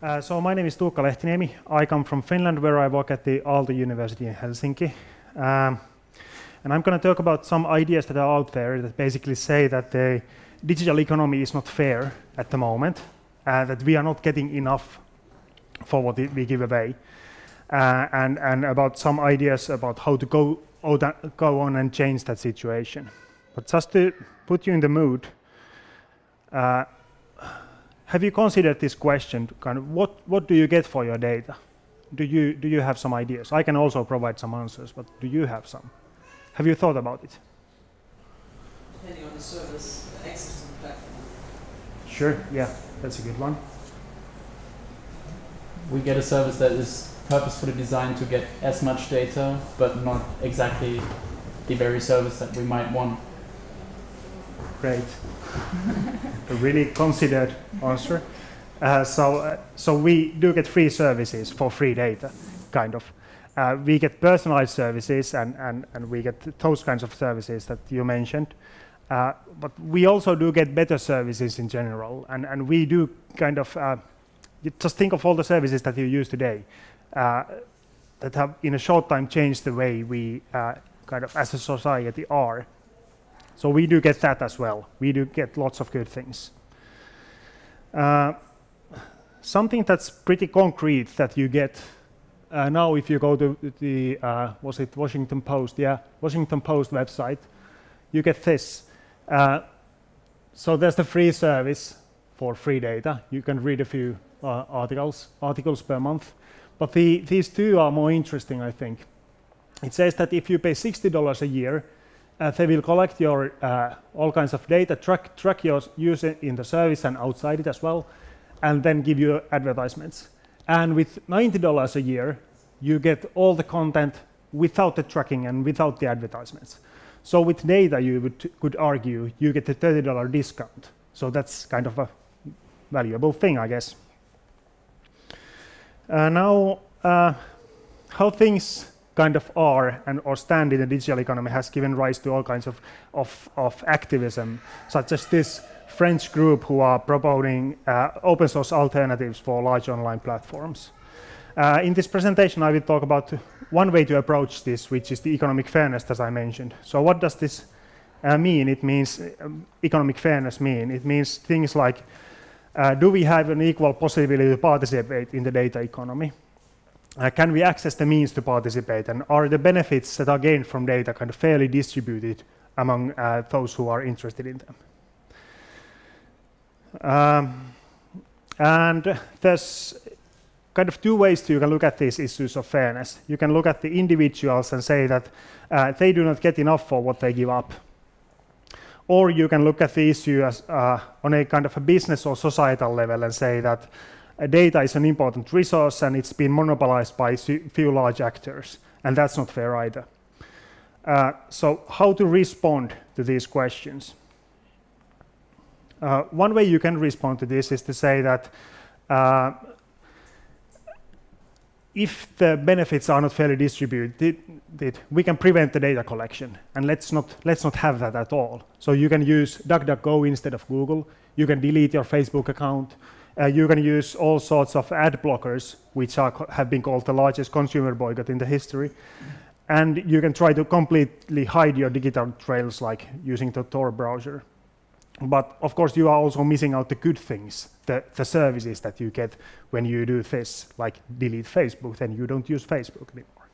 Uh, so my name is Tuukka Lehtiniemi. I come from Finland, where I work at the Aalto University in Helsinki. Um, and I'm going to talk about some ideas that are out there that basically say that the digital economy is not fair at the moment, uh, that we are not getting enough for what we give away, uh, and, and about some ideas about how to go, go on and change that situation. But just to put you in the mood, uh, have you considered this question, kind of what, what do you get for your data? Do you, do you have some ideas? I can also provide some answers, but do you have some? Have you thought about it? Depending on the service, the access to the platform. Sure, yeah, that's a good one. We get a service that is purposefully designed to get as much data, but not exactly the very service that we might want. Great. a really considered answer. Uh, so, uh, so we do get free services for free data, kind of uh, we get personalized services and, and, and we get those kinds of services that you mentioned. Uh, but we also do get better services in general. And, and we do kind of, uh, just think of all the services that you use today uh, that have in a short time changed the way we kind of as a society are. So we do get that as well. We do get lots of good things. Uh, something that's pretty concrete that you get uh, now if you go to the, uh, was it Washington Post? Yeah, Washington Post website, you get this. Uh, so there's the free service for free data. You can read a few uh, articles, articles per month. But the, these two are more interesting, I think. It says that if you pay $60 a year, uh, they will collect your uh, all kinds of data, track, track your use in the service and outside it as well, and then give you advertisements. And with $90 a year, you get all the content without the tracking and without the advertisements. So with data, you would, could argue you get a $30 discount. So that's kind of a valuable thing, I guess. Uh, now, uh, how things kind of are and or stand in the digital economy has given rise to all kinds of, of, of activism, such as this French group who are promoting uh, open source alternatives for large online platforms. Uh, in this presentation, I will talk about one way to approach this, which is the economic fairness, as I mentioned. So what does this uh, mean? It means um, economic fairness mean. It means things like, uh, do we have an equal possibility to participate in the data economy? Uh, can we access the means to participate? And are the benefits that are gained from data kind of fairly distributed among uh, those who are interested in them? Um, and there's kind of two ways to you can look at these issues of fairness. You can look at the individuals and say that uh, they do not get enough for what they give up. Or you can look at the issue as uh, on a kind of a business or societal level and say that data is an important resource and it's been monopolized by few large actors. And that's not fair either. Uh, so how to respond to these questions? Uh, one way you can respond to this is to say that uh, if the benefits are not fairly distributed, we can prevent the data collection, and let's not let's not have that at all. So you can use DuckDuckGo instead of Google. You can delete your Facebook account. Uh, you can use all sorts of ad blockers, which are, have been called the largest consumer boycott in the history. And you can try to completely hide your digital trails, like using the Tor browser. But of course, you are also missing out the good things, the, the services that you get when you do this, like delete Facebook, then you don't use Facebook anymore.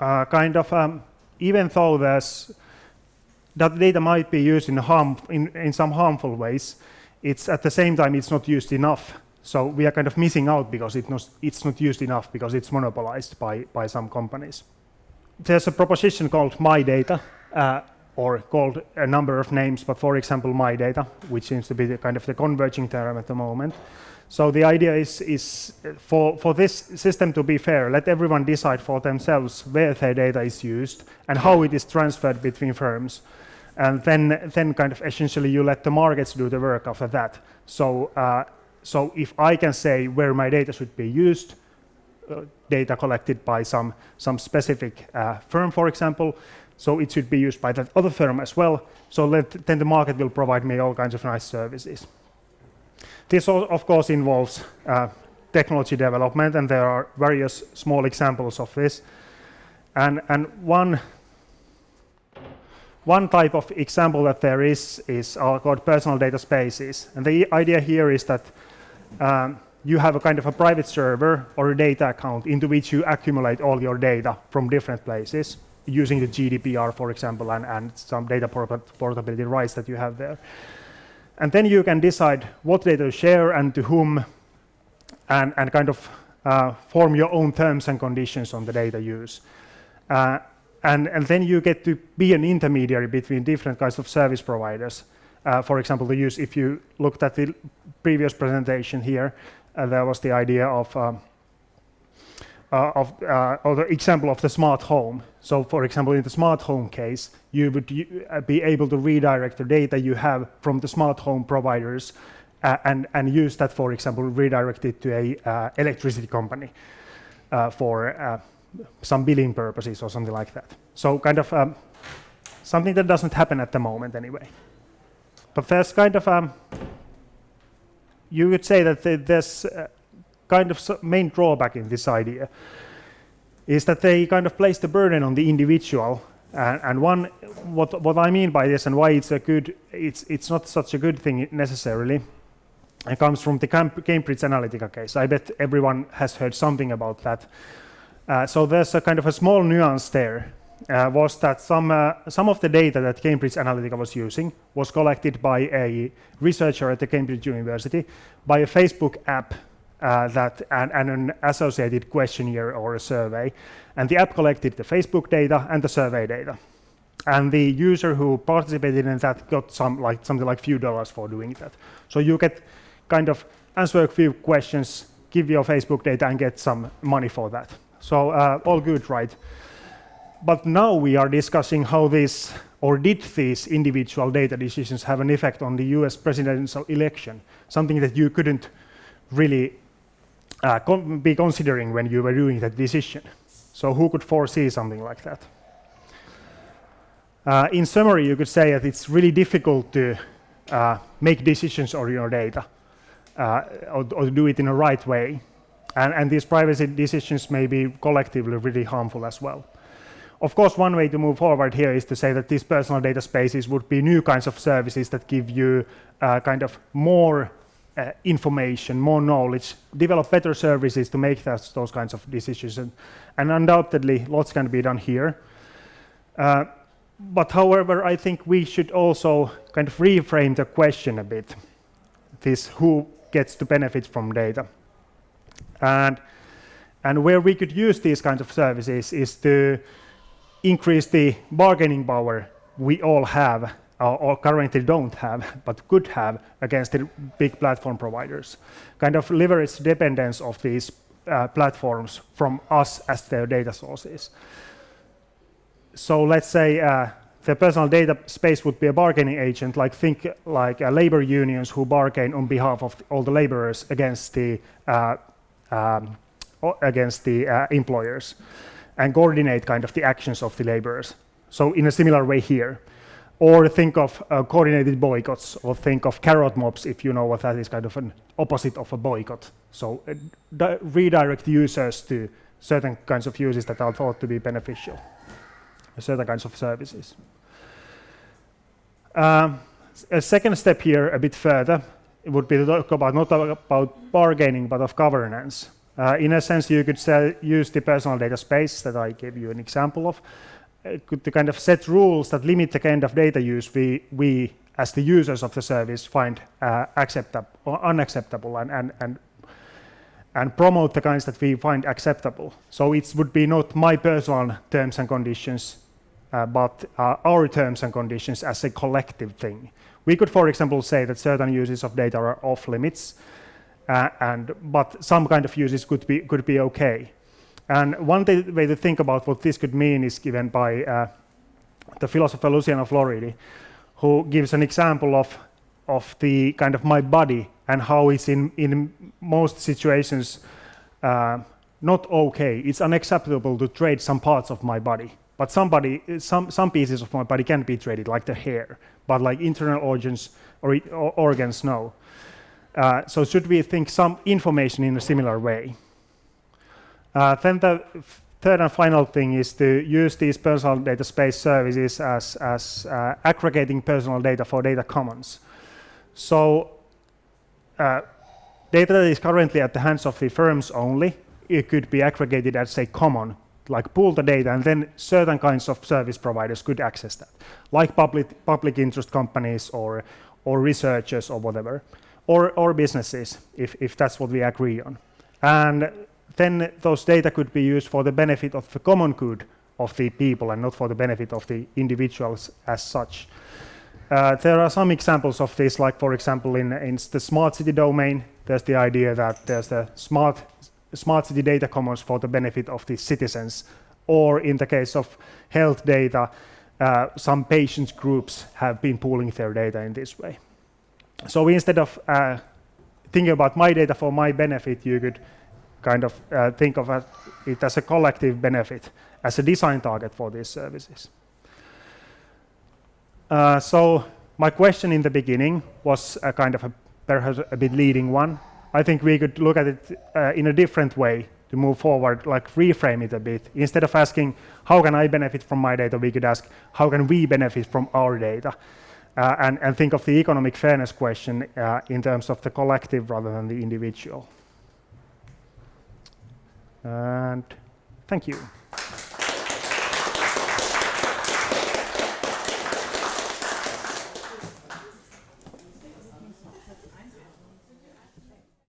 Uh, kind of, um, even though that data might be used in, harm, in, in some harmful ways, it's at the same time, it's not used enough. So we are kind of missing out because it not, it's not used enough because it's monopolized by, by some companies. There's a proposition called My Data, uh, or called a number of names, but for example, my data, which seems to be the kind of the converging term at the moment. So the idea is, is for, for this system to be fair, let everyone decide for themselves where their data is used and how it is transferred between firms. And then, then kind of essentially you let the markets do the work after that. So, uh, so if I can say where my data should be used, uh, data collected by some, some specific uh, firm, for example, so it should be used by that other firm as well. So let, then the market will provide me all kinds of nice services. This, of course, involves uh, technology development, and there are various small examples of this. And, and one, one type of example that there is is called personal data spaces. And the idea here is that um, you have a kind of a private server or a data account into which you accumulate all your data from different places using the GDPR, for example, and, and some data portability rights that you have there. And then you can decide what data to share and to whom, and, and kind of uh, form your own terms and conditions on the data use. Uh, and, and then you get to be an intermediary between different kinds of service providers. Uh, for example, the use, if you looked at the previous presentation here, uh, there was the idea of, um, uh, of uh, or the example of the smart home. So for example, in the smart home case, you would be able to redirect the data you have from the smart home providers uh, and, and use that, for example, redirect it to a uh, electricity company uh, for some billing purposes or something like that. So kind of um, something that doesn't happen at the moment anyway. But there's kind of um, you would say that there's uh, kind of main drawback in this idea is that they kind of place the burden on the individual. And, and one, what, what I mean by this and why it's a good, it's, it's not such a good thing necessarily, it comes from the Cambridge Analytica case. I bet everyone has heard something about that. Uh, so there's a kind of a small nuance there uh, was that some, uh, some of the data that Cambridge Analytica was using was collected by a researcher at the Cambridge University by a Facebook app uh, that and, and, an associated questionnaire or a survey. And the app collected the Facebook data and the survey data. And the user who participated in that got some like something like few dollars for doing that. So you get kind of answer a few questions, give your Facebook data and get some money for that. So uh, all good, right? but now we are discussing how this, or did these individual data decisions have an effect on the US presidential election, something that you couldn't really uh, con be considering when you were doing that decision. So who could foresee something like that? Uh, in summary, you could say that it's really difficult to uh, make decisions on your data uh, or, or, do it in a right way. And, and these privacy decisions may be collectively really harmful as well. Of course, one way to move forward here is to say that these personal data spaces would be new kinds of services that give you uh, kind of more uh, information, more knowledge, develop better services to make those kinds of decisions. And, and, undoubtedly, lots can be done here. Uh, but however, I think we should also kind of reframe the question a bit. This who gets to benefit from data. And, and where we could use these kinds of services is to increase the bargaining power we all have or, currently don't have, but could have against the big platform providers. Kind of leverage dependence of these uh, platforms from us as their data sources. So let's say uh, the personal data space would be a bargaining agent, like think like uh, labor unions who bargain on behalf of all the laborers against the uh, um, against the uh, employers and coordinate kind of the actions of the laborers. So in a similar way here. Or think of uh, coordinated boycotts, or think of carrot mobs, if you know what that is, kind of an opposite of a boycott. So uh, redirect users to certain kinds of uses that are thought to be beneficial, certain kinds of services. Um, a second step here, a bit further, would be to talk about not about bargaining, but of governance. Uh, in a sense, you could say, use the personal data space that I gave you an example of uh, to kind of set rules that limit the kind of data use we, we as the users of the service find uh, acceptable or unacceptable and, and, and, and promote the kinds that we find acceptable. So it would be not my personal terms and conditions, uh, but uh, our terms and conditions as a collective thing. We could, for example, say that certain uses of data are off limits, uh, and but some kind of uses could be could be okay. And one way to think about what this could mean is given by uh, the philosopher Luciano Floridi, who gives an example of of the kind of my body and how it's in in most situations uh, not okay. It's unacceptable to trade some parts of my body. But somebody, some some pieces of my body can be traded, like the hair. But like internal organs or, or organs, no. Uh, so should we think some information in a similar way? Uh, then the third and final thing is to use these personal data space services as, as uh, aggregating personal data for data commons. So uh, data that is currently at the hands of the firms only, it could be aggregated as a common, like pull the data, and then certain kinds of service providers could access that, like public, public interest companies or, or researchers or whatever, or, or businesses, if, if that's what we agree on. And then those data could be used for the benefit of the common good of the people and not for the benefit of the individuals as such. Uh, there are some examples of this, like for example in, in the smart city domain, there's the idea that there's the smart, smart city data commons for the benefit of the citizens, or in the case of health data, uh, some patients groups have been pooling their data in this way. So instead of uh, thinking about my data for my benefit, you could kind of uh, think of it as a collective benefit, as a design target for these services. Uh, so my question in the beginning was a kind of a, perhaps a bit leading one. I think we could look at it uh, in a different way to move forward, like reframe it a bit. Instead of asking, how can I benefit from my data, we could ask, how can we benefit from our data? Uh, and, and, think of the economic fairness question uh, in terms of the collective rather than the individual. And thank you.